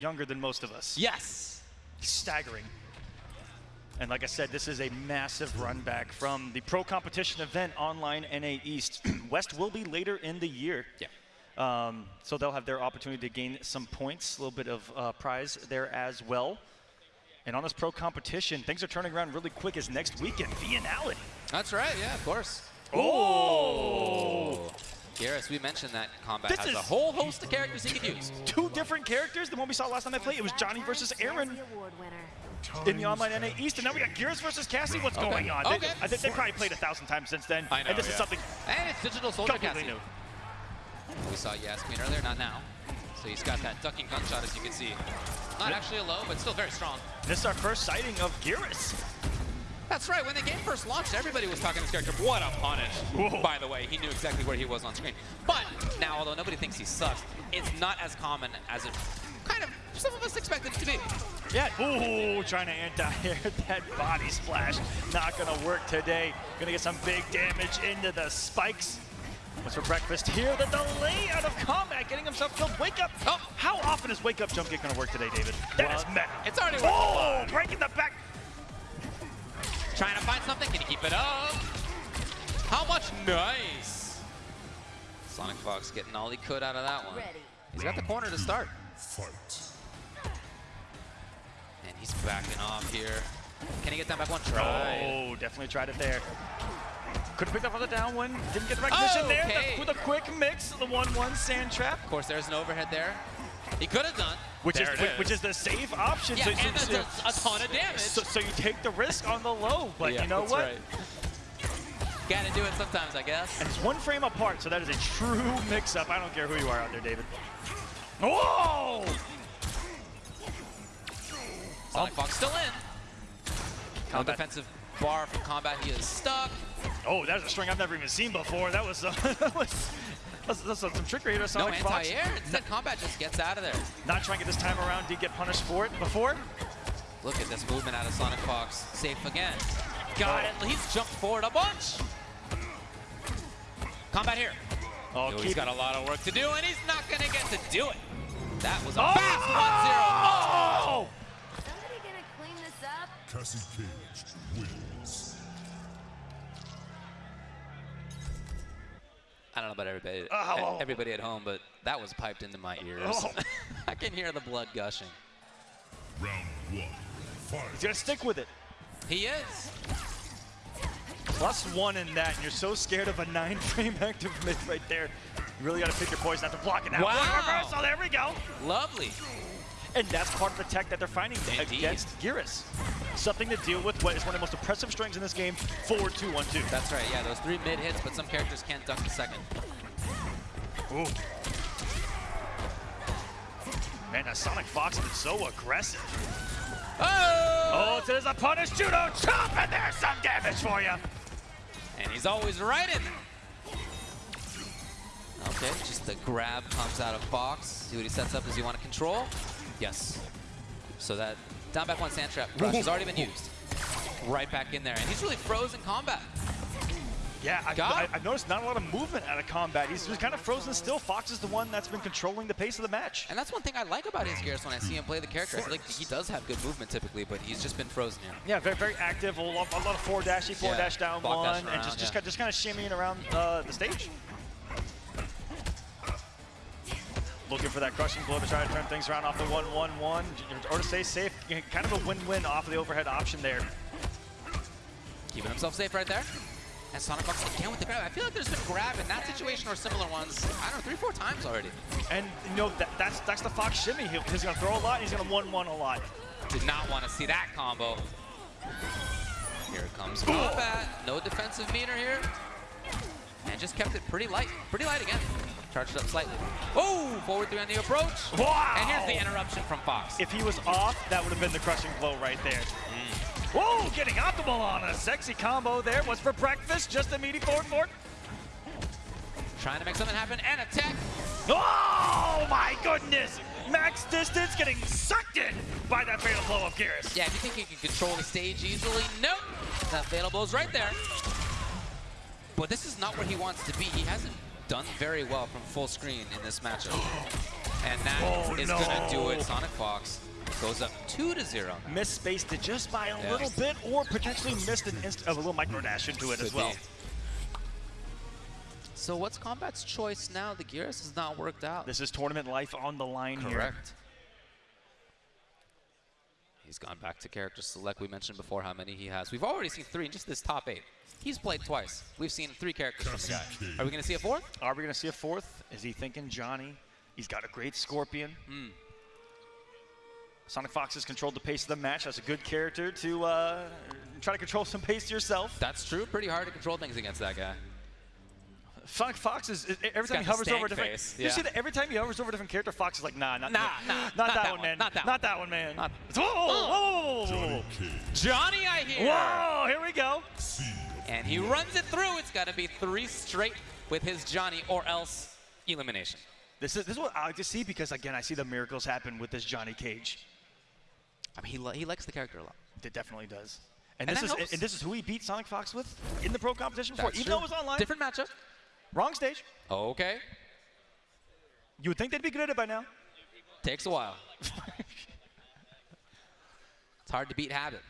younger than most of us. Yes. Staggering. And like I said, this is a massive run back from the pro competition event online NA East. West will be later in the year. Yeah. Um, so they'll have their opportunity to gain some points, a little bit of uh, prize there as well. And on this pro competition, things are turning around really quick as next weekend, Vianality. That's right, yeah, of course. Oh! Garrus, we mentioned that combat This has is- a whole host of characters he could use. Two different characters The one we saw last time they played. It was Johnny versus Aaron in the online NA East, and now we got Geras versus Cassie. What's Okay. going on? They, Okay. I think they probably played a thousand times since then. I know, and this is something And it's Digital Soldier completely Cassie. new. We saw Yasmin earlier, not now. So he's got that ducking gunshot, as you can see. Not actually a low, but still very strong. This is our first sighting of Geras. That's right, when the game first launched, everybody was talking this character. What a punish. Whoa. By the way, he knew exactly where he was on screen. But now, although nobody thinks he sucks, it's not as common as it kind of some of us expected it to be. Yeah. Ooh, trying to anti-air that body splash. Not gonna work today. Gonna get some big damage into the spikes. What's for breakfast here? The delay out of combat, getting himself killed. Wake up. Oh. How often is wake up jump kick gonna work today, David? That is Well, meta. it's already oh, worked a Oh, breaking the back. Trying to find something, can he keep it up? How much? Nice. Sonic Fox getting all he could out of that one. Ready. He's got the corner to start. Fight. And he's backing off here. Can he get down back one? Oh, Try. Oh, definitely tried it there. Could have picked up on the down one. Didn't get the recognition oh, there. Okay. The- with a quick mix, the 1-1 sand trap. Of course, there's an overhead there. He could have done. Which is, it which is the safe option. Yeah, so, and so- that's a, ton of damage. so, so you take the risk on the low, but Yeah, you know what? right. Gotta do it sometimes, I guess. And it's one frame apart, so that is a true mix-up. I don't care who you are out there, David. Whoa! Sonic Fox still in. No Combat. defensive bar from combat. He is stuck. Oh, that's a string I've never even seen before. That was, uh, that was that's, that's some trickery to No Sonic Fox. anti-air. Instead, combat just gets out of there. Not trying to get this time around. Did get punished for it before. Look at this movement out of Sonic Fox. Safe again. Got it. He's jumped forward a bunch. Combat here. Oh, Yo, he's got a lot of work to do, and he's not going to get to do it. That was a Oh! fast 1-0. Oh! Somebody gonna clean this up? Cassie Cage wins. I don't know about everybody, oh, oh, oh. everybody at home, but that was piped into my ears. Oh. I can hear the blood gushing. Round one. Fight. He's gonna stick with it. He is. Plus one in that, and you're so scared of a nine frame active mid right there. You really gotta pick your poison after blocking that. Wow. One reversal, oh, there we go. Lovely. And that's part of the tech that they're finding Indeed. against Geras. Something to deal with what is one of the most impressive strings in this game, forward two, one, two. That's right. Yeah, those three mid hits, but some characters can't duck the second. Ooh. Man, that Sonic Fox has been so aggressive. Oh! Oh, so there's a punish judo chop, and there's some damage for you. And he's always right in there. Okay, just the grab comes out of Fox. See what he sets up. Does he want to control? Yes. So that down back one sand trap rush has already been used. Right back in there. And he's really frozen combat. Yeah, I, I. I've noticed not a lot of movement out of combat. He's just kind of frozen still. Fox is the one that's been controlling the pace of the match. And that's one thing I like about his Geras when I see him play the character. I feel like he does have good movement typically, but he's just been frozen here. Yeah, very very active. A lot, a lot of four dashy, four Yeah, dash down one, dash and just just, yeah. kind just kind of shimmying around uh, the stage. Looking for that crushing blow to try to turn things around off the one one one, or to stay safe. Kind of a win-win off of the overhead option there. Keeping himself safe right there. And Sonic Fox again with the grab. I feel like there's been grab in that situation or similar ones, I don't know, three, four times already. And you know that that's that's the Fox shimmy. He- He's gonna throw a lot. and He's gonna one one a lot. Did not want to see that combo. Here comes combat. No defensive meter here. And just kept it pretty light. Pretty light again. Charged up slightly. Oh, forward three on the approach. Wow! And here's the interruption from Fox. If he was off, that would have been the crushing blow right there. Mm. Whoa, getting optimal on a sexy combo there. What's for breakfast? Just a meaty forward forward. Trying to make something happen and attack. Oh my goodness! Max distance getting sucked in by that fatal blow of Geras. Yeah, if you think he can control the stage easily, nope. That fatal blow's right there. But this is not where he wants to be. He hasn't done very well from full screen in this matchup. And that Oh, is no. gonna do it. Sonic Fox goes up two to zero. Misspaced it just by a Yeah. little bit, or potentially missed an instant of a little micro dash into it as well. be. So what's Combat's choice now? The Geras has not worked out. This is tournament life on the line here. Correct. He's gone back to character select. We mentioned before how many he has. We've already seen three in just this top eight. He's played twice. We've seen three characters from the guy. Are we going to see a fourth? Are we going to see a fourth? Is he thinking Johnny? He's got a great Scorpion. Hmm. Sonic Fox has controlled the pace of the match. That's a good character to uh, try to control some pace yourself. That's true. Pretty hard to control things against that guy. Sonic Fox is is- every time he hovers over a different. face, You see that every time he hovers over a different character, Fox is like, nah, not, Nah, not, nah, not, not that, that one, one, man, not that not one. that one, man. Not- Whoa, whoa, whoa, whoa, whoa, Johnny whoa, Johnny, I hear. whoa! Here we go. And he runs it through. It's got to be three straight with his Johnny or else elimination. This is this is what I like to see because again, I see the miracles happen with this Johnny Cage. I mean, he, he likes the character a lot. It definitely does. And, And this that is helps. and this is who he beat Sonic Fox with in the pro competition before, That's even true. though it was online. Different matchup. Wrong stage. Okay. You would think they'd be good at it by now. Takes a while. it's hard to beat habit.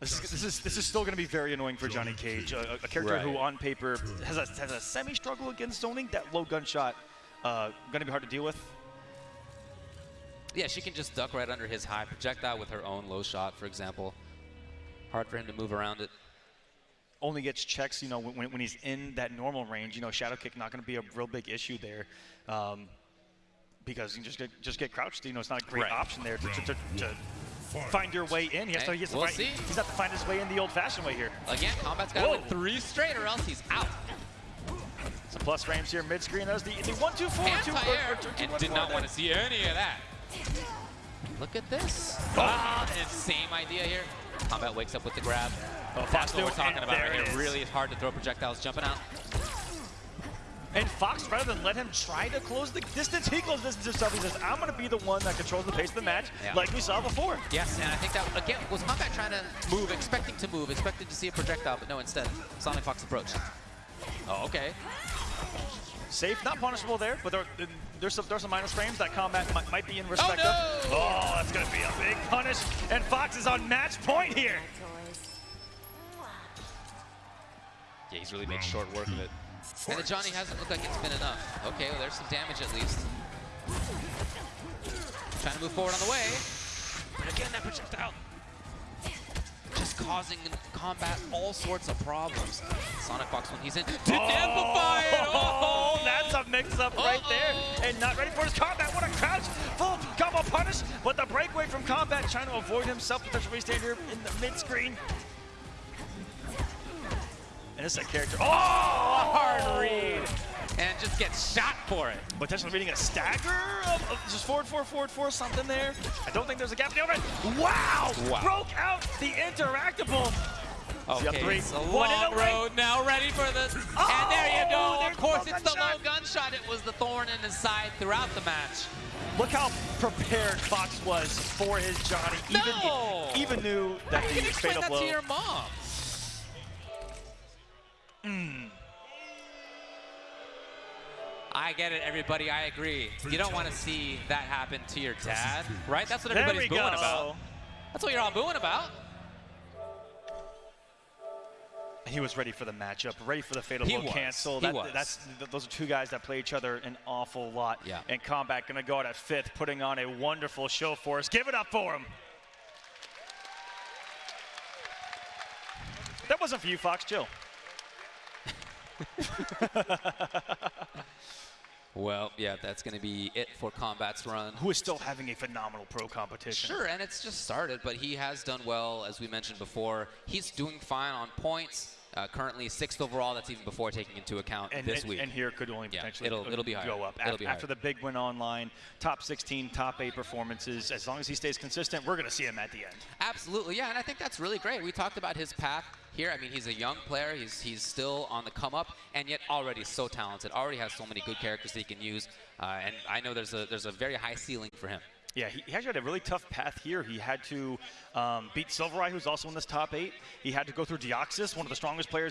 This is, this is this is still going to be very annoying for Johnny Cage, a, a character who on paper has a, has a semi struggle against zoning. That low gunshot uh, going to be hard to deal with. Yeah, she can just duck right under his high projectile with her own low shot, for example. Hard for him to move around it. Only gets checks, you know, when, when he's in that normal range. You know, shadow kick not going to be a real big issue there, um, because you can just get just get crouched. You know, it's not a great Right. option there to, to, to, to find your way in. He has to, he has to we'll find, see. He's got to find his way in the old-fashioned way here. Again, Combat's got to win three straight or else he's out. Some plus frames here mid-screen. That's the, the one, two, four, two, or- or Anti-air, two, two, and one, did four not there. want to see any of that. Look at this. Ah, and same idea here. Combat wakes up with the grab. Oh, That's Fox what we're talking about there right it here. is. Really hard to throw projectiles jumping out. And Fox, rather than let him try to close the distance, he closes distance himself. He says, I'm going to be the one that controls the pace of the match, Yeah. like we saw before. Yes, and I think that, again, was Combat trying to move, expecting to move, expecting to see a projectile, but no, instead, Sonic Fox approached. Oh, okay. Safe, not punishable there, but there, there's some there's some minus frames that combat might, might be in respect oh, no! of. Oh, that's going to be a big punish. And Fox is on match point here. Yeah, he's really made short work of it. And the Johnny hasn't looked like it's been enough. Okay, well, there's some damage at least. Trying to move forward on the way. But again, that projectile just causing combat all sorts of problems. Sonic Fox when he's in didn't oh! amplify it. Oh, that's a mix-up right there. And not ready for his combat. What a crouch. Full combo punish, but the breakaway from combat trying to avoid himself. Potential stand here in the mid-screen. And this is a character. Oh, a hard oh. read. And just gets shot for it. Potentially reading a stagger of, of just forward, forward, forward, forward, something there. I don't think there's a gap in the overhead. Wow! Wow. Broke out the interactable. See, up Okay, three. it's a One in long a lane. road now, ready for this. Oh, and there you go. Of course, the it's the low gunshot. gunshot. It was the thorn in his side throughout the match. Look how prepared Fox was for his Johnny. Even, No! even knew that You the can explain fatal that blow. to your mom. Mm. I get it, everybody. I agree. You don't want to see that happen to your dad, right? That's what everybody's booing go. about. That's what you're all booing about. He was ready for the matchup, ready for the fatal He blow was. cancel. He That, was. That's those are two guys that play each other an awful lot. Yeah. And Combat gonna go out at fifth, putting on a wonderful show for us. Give it up for him. That wasn't for you, Fox. Chill. Well, yeah, that's going to be it for Combat's run. Who is still having a phenomenal pro competition. Sure, and it's just started, but he has done well, as we mentioned before. He's doing fine on points. Uh, currently sixth overall. That's even before taking into account And, this and, week. and here could only Yeah, potentially it'll- it'll be higher. go up It'll Af- be after the big win online, top 16, top eight performances. As long as he stays consistent, we're going to see him at the end. Absolutely, yeah, and I think that's really great. We talked about his path here. I mean, he's a young player. He's he's still on the come up, and yet already so talented. Already has so many good characters that he can use, uh, and I know there's a there's a very high ceiling for him. Yeah, he, he actually had a really tough path here. He had to um, beat Silvereye, who's also in this top eight. He had to go through Deoxys, one of the strongest players